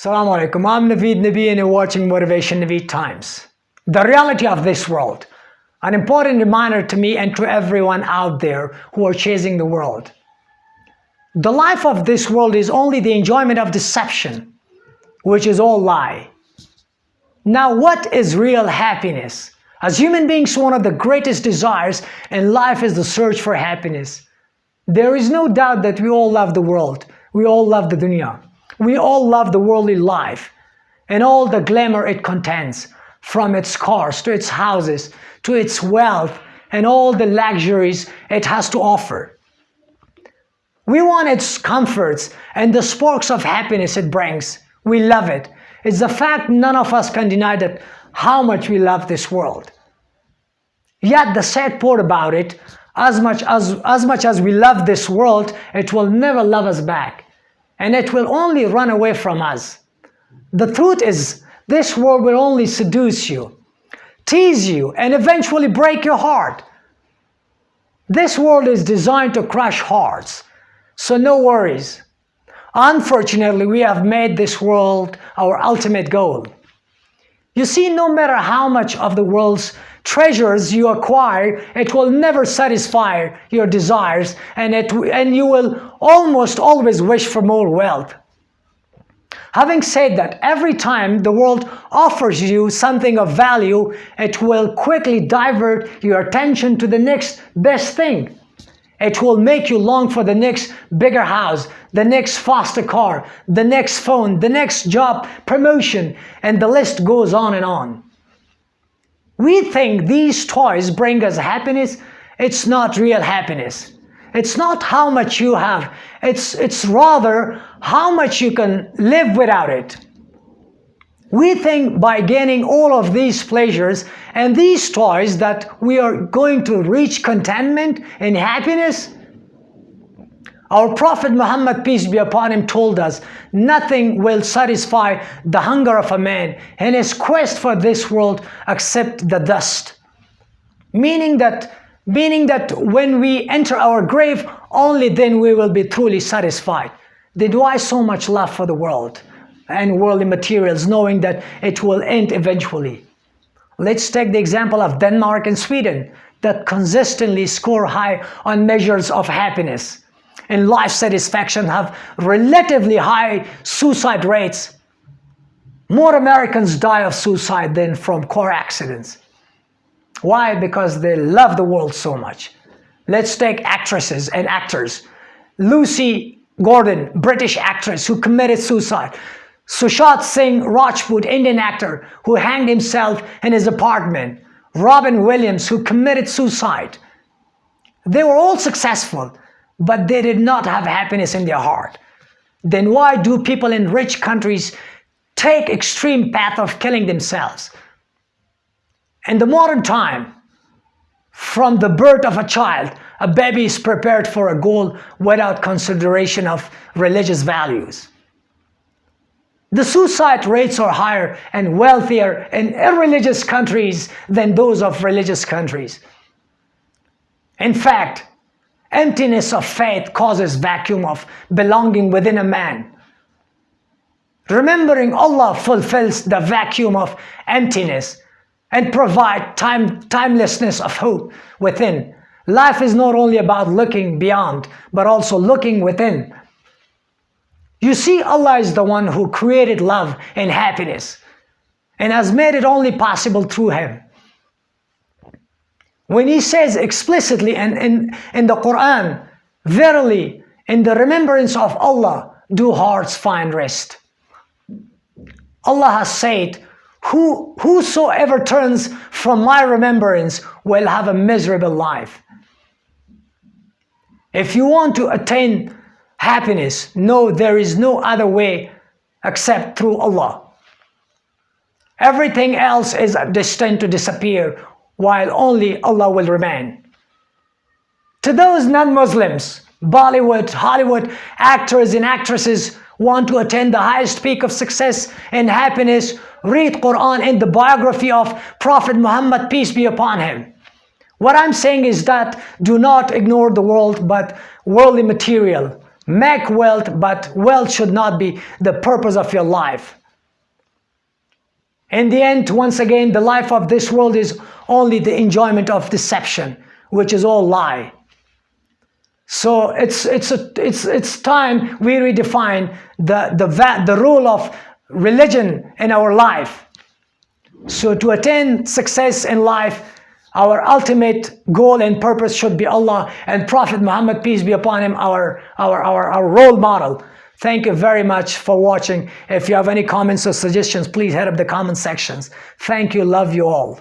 Assalamu alaikum, I'm Naveed Nabi and you're watching Motivation Naveed Times. The reality of this world, an important reminder to me and to everyone out there who are chasing the world. The life of this world is only the enjoyment of deception, which is all lie. Now what is real happiness? As human beings, one of the greatest desires in life is the search for happiness. There is no doubt that we all love the world. We all love the dunya. We all love the worldly life and all the glamour it contains, from its cars to its houses to its wealth and all the luxuries it has to offer. We want its comforts and the sparks of happiness it brings. We love it. It's a fact none of us can deny that how much we love this world. Yet the sad part about it, as much as, as much as we love this world, it will never love us back and it will only run away from us. The truth is, this world will only seduce you, tease you, and eventually break your heart. This world is designed to crush hearts, so no worries. Unfortunately, we have made this world our ultimate goal. You see, no matter how much of the world's treasures you acquire, it will never satisfy your desires and, it, and you will almost always wish for more wealth. Having said that, every time the world offers you something of value, it will quickly divert your attention to the next best thing. It will make you long for the next bigger house, the next faster car, the next phone, the next job, promotion, and the list goes on and on. We think these toys bring us happiness. It's not real happiness. It's not how much you have. It's, it's rather how much you can live without it. We think by gaining all of these pleasures and these toys that we are going to reach contentment and happiness, our Prophet Muhammad, peace be upon him, told us, nothing will satisfy the hunger of a man in his quest for this world except the dust. Meaning that, meaning that when we enter our grave, only then we will be truly satisfied. Then why so much love for the world and worldly materials, knowing that it will end eventually? Let's take the example of Denmark and Sweden that consistently score high on measures of happiness and life satisfaction have relatively high suicide rates. More Americans die of suicide than from car accidents. Why? Because they love the world so much. Let's take actresses and actors. Lucy Gordon, British actress who committed suicide. Sushant Singh Rajput, Indian actor who hanged himself in his apartment. Robin Williams who committed suicide. They were all successful but they did not have happiness in their heart. Then why do people in rich countries take extreme path of killing themselves? In the modern time, from the birth of a child, a baby is prepared for a goal without consideration of religious values. The suicide rates are higher and wealthier in irreligious countries than those of religious countries. In fact, Emptiness of faith causes vacuum of belonging within a man. Remembering Allah fulfills the vacuum of emptiness and provide time, timelessness of hope within. Life is not only about looking beyond, but also looking within. You see, Allah is the one who created love and happiness and has made it only possible through Him. When he says explicitly in, in, in the Quran, verily, in the remembrance of Allah, do hearts find rest. Allah has said, Who, whosoever turns from my remembrance will have a miserable life. If you want to attain happiness, know there is no other way except through Allah. Everything else is destined to disappear while only Allah will remain. To those non-Muslims, Bollywood, Hollywood actors and actresses want to attain the highest peak of success and happiness, read Quran in the biography of Prophet Muhammad, peace be upon him. What I'm saying is that do not ignore the world but worldly material make wealth, but wealth should not be the purpose of your life. In the end, once again, the life of this world is only the enjoyment of deception, which is all lie. So it's it's a, it's it's time we redefine the the the role of religion in our life. So to attain success in life, our ultimate goal and purpose should be Allah and Prophet Muhammad, peace be upon him, our, our, our, our role model. Thank you very much for watching. If you have any comments or suggestions, please head up the comment sections. Thank you. Love you all.